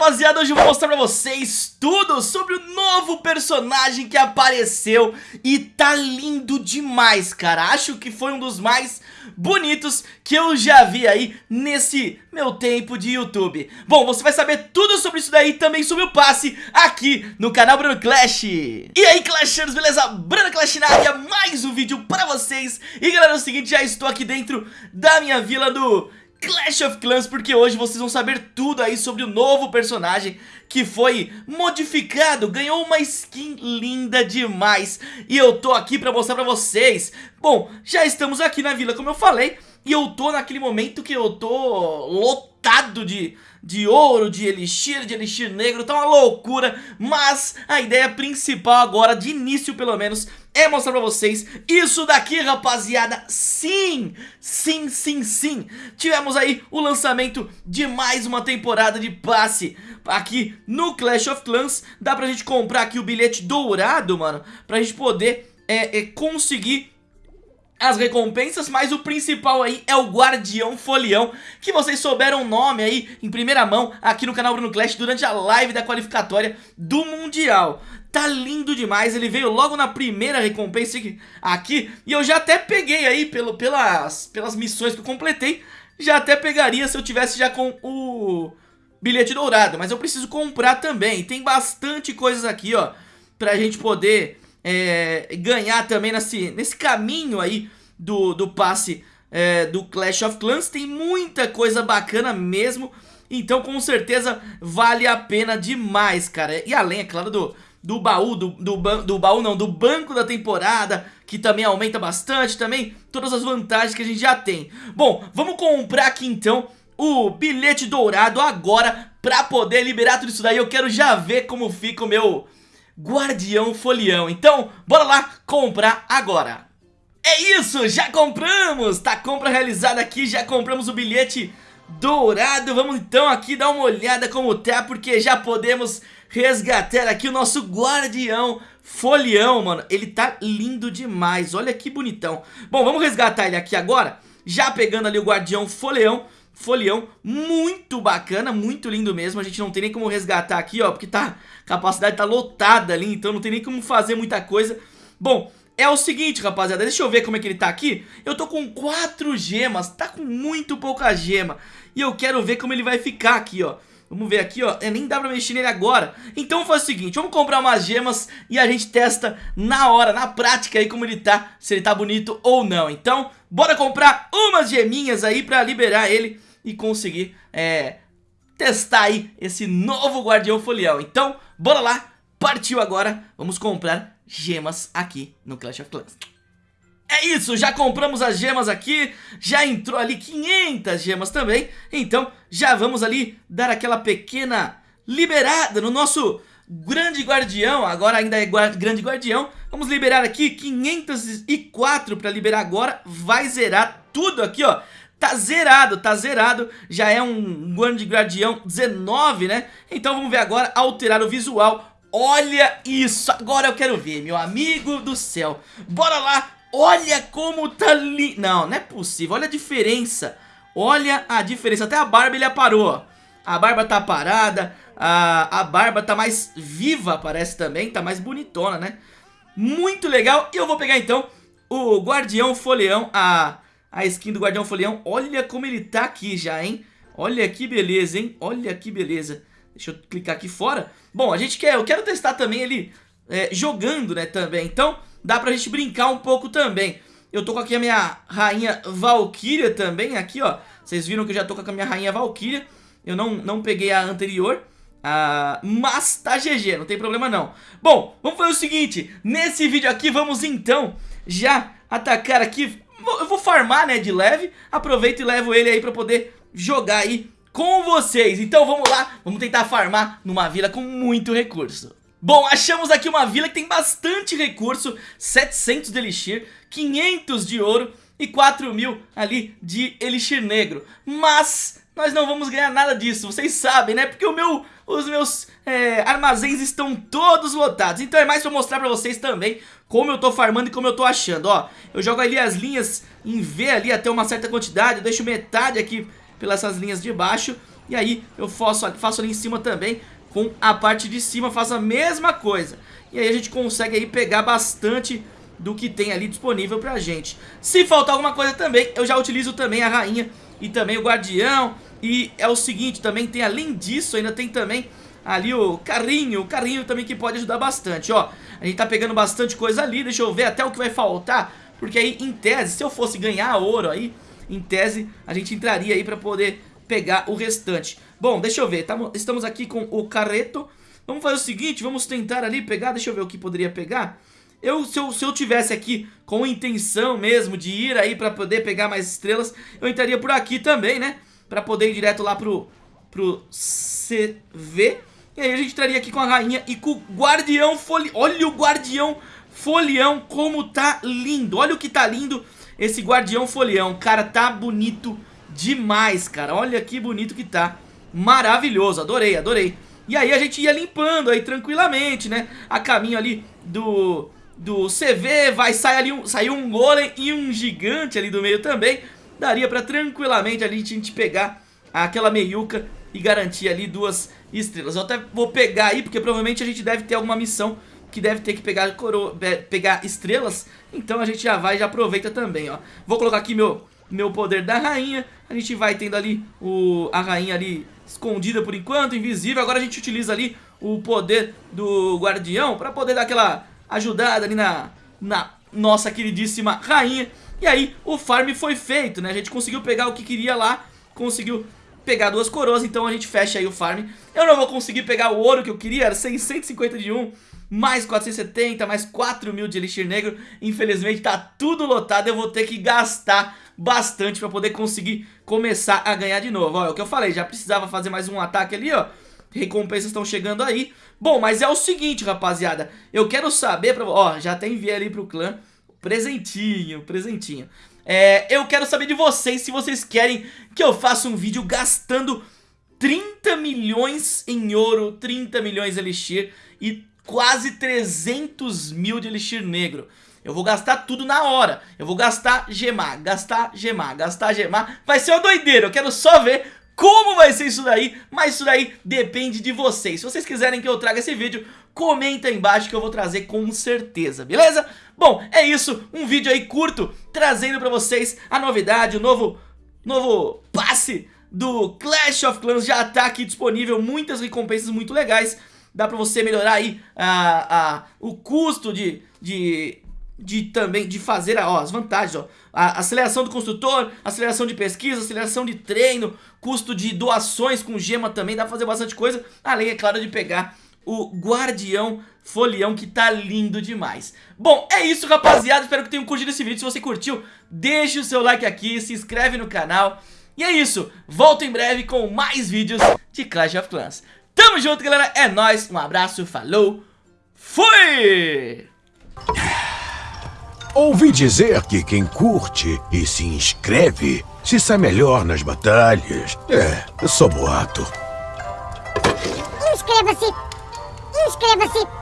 rapaziada, hoje eu vou mostrar pra vocês tudo sobre o novo personagem que apareceu E tá lindo demais, cara. Acho que foi um dos mais bonitos que eu já vi aí nesse meu tempo de YouTube. Bom, você vai saber tudo sobre isso daí também sobre o passe aqui no canal Bruno Clash. E aí Clashers, beleza? Bruno Clash na área, mais um vídeo pra vocês. E galera, é o seguinte, já estou aqui dentro da minha vila do Clash of Clans, porque hoje vocês vão saber tudo aí sobre o novo personagem que foi modificado, ganhou uma skin linda demais e eu tô aqui pra mostrar pra vocês. Bom, já estamos aqui na vila, como eu falei, e eu tô naquele momento que eu tô lotado de, de ouro, de elixir, de elixir negro, tá uma loucura, mas a ideia principal agora, de início pelo menos, é mostrar pra vocês isso daqui, rapaziada. Sim, sim, sim, sim. Tivemos aí o lançamento de mais uma temporada de passe aqui no Clash of Clans. Dá pra gente comprar aqui o bilhete dourado, mano, pra gente poder é, é, conseguir as recompensas, mas o principal aí é o Guardião Folião, que vocês souberam o nome aí em primeira mão aqui no canal Bruno Clash durante a live da qualificatória do Mundial. Tá lindo demais, ele veio logo na primeira recompensa aqui E eu já até peguei aí pelo, pelas, pelas missões que eu completei Já até pegaria se eu tivesse já com o bilhete dourado Mas eu preciso comprar também. Tem bastante coisas aqui, ó Pra gente poder é, ganhar também nesse, nesse caminho aí do, do passe é, do Clash of Clans. Tem muita coisa bacana mesmo Então com certeza vale a pena demais, cara. E além, é claro, do do baú, do, do, do baú não, do banco da temporada, que também aumenta bastante, também todas as vantagens que a gente já tem. Bom, vamos comprar aqui então o bilhete dourado agora pra poder liberar tudo isso daí. Eu quero já ver como fica o meu guardião folião. Então, bora lá comprar agora. É isso, já compramos! Tá compra realizada aqui, já compramos o bilhete dourado. Vamos então aqui dar uma olhada como tá, porque já podemos resgatar aqui o nosso guardião folião, mano. Ele tá lindo demais, olha que bonitão. Bom, vamos resgatar ele aqui agora, já pegando ali o guardião folião. Folião, muito bacana, muito lindo mesmo A gente não tem nem como resgatar aqui, ó Porque tá, a capacidade tá lotada ali Então não tem nem como fazer muita coisa Bom, é o seguinte, rapaziada, deixa eu ver como é que ele tá aqui Eu tô com quatro gemas, tá com muito pouca gema E eu quero ver como ele vai ficar aqui, ó. Vamos ver aqui, ó, é, nem dá pra mexer nele agora. Então faz o seguinte, vamos comprar umas gemas E a gente testa na hora, na prática aí como ele tá Se ele tá bonito ou não. Então, bora comprar umas geminhas aí pra liberar ele E conseguir, é, testar aí esse novo Guardião Folião. Então, bora lá, partiu agora. Vamos comprar gemas aqui no Clash of Clans é isso, já compramos as gemas aqui, já entrou ali 500 gemas também, então já vamos ali dar aquela pequena liberada no nosso grande guardião, agora ainda é guarda, grande guardião, vamos liberar aqui 504 para liberar agora, vai zerar tudo aqui ó, tá zerado, tá zerado, já é um grande guardião 19 né, então vamos ver agora alterar o visual, olha isso, agora eu quero ver meu amigo do céu, bora lá Olha como tá lindo. Não, não é possível. Olha a diferença. Olha a diferença. Até a barba ele aparou. A barba tá parada. A, a barba tá mais viva, parece também. Tá mais bonitona, né? Muito legal. E eu vou pegar então o Guardião Folião. A, a skin do Guardião Folião. Olha como ele tá aqui já, hein? Olha que beleza, hein? Olha que beleza. Deixa eu clicar aqui fora. Bom, a gente quer... Eu quero testar também ele é, jogando, né, também. Então dá pra gente brincar um pouco também. Eu tô com aqui a minha rainha Valkyria também, aqui ó. Vocês viram que eu já tô com a minha rainha Valkyria. Eu não, não peguei a anterior. Uh, mas tá GG, não tem problema não Bom, vamos fazer o seguinte Nesse vídeo aqui vamos então Já atacar aqui Eu vou farmar né, de leve Aproveito e levo ele aí pra poder jogar aí com vocês Então vamos lá, vamos tentar farmar numa vila com muito recurso Bom, achamos aqui uma vila que tem bastante recurso 700 de Elixir, 500 de ouro e 4 mil ali de Elixir Negro. Mas nós não vamos ganhar nada disso, vocês sabem, né? Porque o meu, os meus é, armazéns estão todos lotados. Então é mais pra mostrar pra vocês também como eu tô farmando e como eu tô achando. Ó, eu jogo ali as linhas em V ali até uma certa quantidade Eu deixo metade aqui pelas essas linhas de baixo. E aí eu faço, faço ali em cima também com a parte de cima, faço a mesma coisa. E aí a gente consegue aí pegar bastante do que tem ali disponível pra gente. Se faltar alguma coisa também, eu já utilizo também a rainha e também o guardião. E é o seguinte, também tem além disso, ainda tem também ali o carrinho, o carrinho também que pode ajudar bastante, ó. A gente tá pegando bastante coisa ali, deixa eu ver até o que vai faltar, porque aí em tese, se eu fosse ganhar ouro aí, em tese a gente entraria aí pra poder pegar o restante. Bom, deixa eu ver, tamo, estamos aqui com o carreto, vamos fazer o seguinte, vamos tentar ali pegar, deixa eu ver o que poderia pegar. Eu se, eu, se eu tivesse aqui com intenção mesmo de ir aí pra poder pegar mais estrelas, eu entraria por aqui também, né? Pra poder ir direto lá pro, pro CV. E aí a gente entraria aqui com a rainha e com o guardião folião. Olha o guardião folião como tá lindo. Olha o que tá lindo esse guardião folião. Cara, tá bonito demais, cara. Olha que bonito que tá. Maravilhoso, adorei, adorei. E aí a gente ia limpando aí tranquilamente, né? A caminho ali do do CV, vai sair ali um, sair um golem e um gigante ali do meio também. Daria pra tranquilamente ali a gente pegar aquela meiuca e garantir ali duas estrelas. Eu até vou pegar aí, porque provavelmente a gente deve ter alguma missão que deve ter que pegar, coro... pegar estrelas. Então a gente já vai e já aproveita também, ó. Vou colocar aqui meu, meu poder da rainha. A gente vai tendo ali o, a rainha ali escondida por enquanto, invisível. Agora a gente utiliza ali o poder do guardião para poder dar aquela ajudada ali na, na nossa queridíssima rainha. E aí o farm foi feito, né? A gente conseguiu pegar o que queria lá, conseguiu pegar duas coroas, então a gente fecha aí o farm. Eu não vou conseguir pegar o ouro que eu queria, era 650 de mais 470, mais 4 mil de Elixir Negro. Infelizmente tá tudo lotado, eu vou ter que gastar bastante pra poder conseguir começar a ganhar de novo. Ó, é o que eu falei, já precisava fazer mais um ataque ali, ó. Recompensas estão chegando aí. Bom, mas é o seguinte, rapaziada. Eu quero saber pra... Ó, já até enviei ali pro clã. Presentinho, presentinho. É, eu quero saber de vocês se vocês querem que eu faça um vídeo gastando 30 milhões em ouro, 30 milhões de elixir e quase 300 mil de elixir negro. Eu vou gastar tudo na hora. Eu vou gastar gemar, gastar gemar, gastar gemar. Vai ser uma doideira. Eu quero só ver como vai ser isso daí, mas isso daí depende de vocês. Se vocês quiserem que eu traga esse vídeo, comenta aí embaixo que eu vou trazer com certeza, beleza? Bom, é isso, um vídeo aí curto, trazendo pra vocês a novidade, o novo, novo passe do Clash of Clans já tá aqui disponível, muitas recompensas muito legais, dá pra você melhorar aí a, a, o custo de, de de também de fazer ó, as vantagens, ó, a aceleração do construtor, aceleração de pesquisa, aceleração de treino, custo de doações com gema também, dá pra fazer bastante coisa, além, é claro, de pegar o Guardião Folião, que tá lindo demais. Bom, é isso, rapaziada, espero que tenham curtido esse vídeo, se você curtiu, deixe o seu like aqui, se inscreve no canal, e é isso, volto em breve com mais vídeos de Clash of Clans. Tamo junto, galera, é nóis, um abraço, falou, fui! Ouvi dizer que quem curte e se inscreve se sai melhor nas batalhas. É, só boato. Inscreva-se! Inscreva-se!